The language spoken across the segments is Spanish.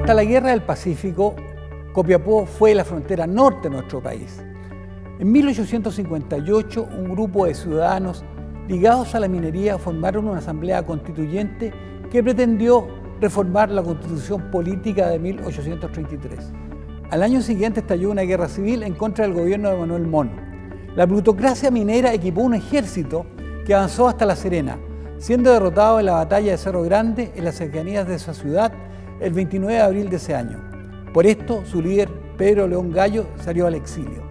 Hasta la Guerra del Pacífico, Copiapó fue la frontera norte de nuestro país. En 1858, un grupo de ciudadanos ligados a la minería formaron una asamblea constituyente que pretendió reformar la constitución política de 1833. Al año siguiente estalló una guerra civil en contra del gobierno de Manuel Mon. La plutocracia minera equipó un ejército que avanzó hasta La Serena, siendo derrotado en la batalla de Cerro Grande en las cercanías de esa ciudad el 29 de abril de ese año. Por esto, su líder, Pedro León Gallo, salió al exilio.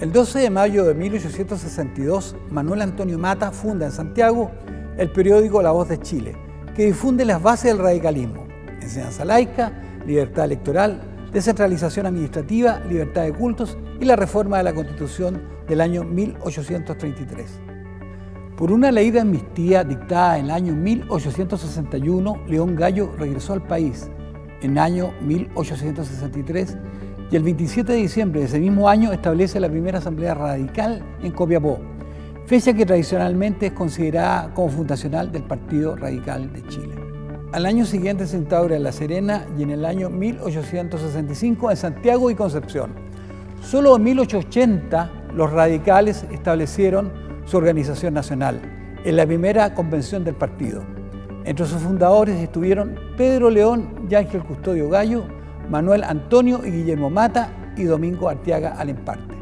El 12 de mayo de 1862, Manuel Antonio Mata funda en Santiago el periódico La Voz de Chile, que difunde las bases del radicalismo, enseñanza laica, libertad electoral, descentralización administrativa, libertad de cultos y la reforma de la Constitución del año 1833. Por una ley de amnistía dictada en el año 1861, León Gallo regresó al país en año 1863 y el 27 de diciembre de ese mismo año establece la primera asamblea radical en Copiapó, fecha que tradicionalmente es considerada como fundacional del Partido Radical de Chile. Al año siguiente se instaura en La Serena y en el año 1865 en Santiago y Concepción. Solo en 1880 los radicales establecieron su organización nacional en la primera convención del partido. Entre sus fundadores estuvieron Pedro León y Ángel Custodio Gallo, Manuel Antonio y Guillermo Mata y Domingo Arteaga Alemparte.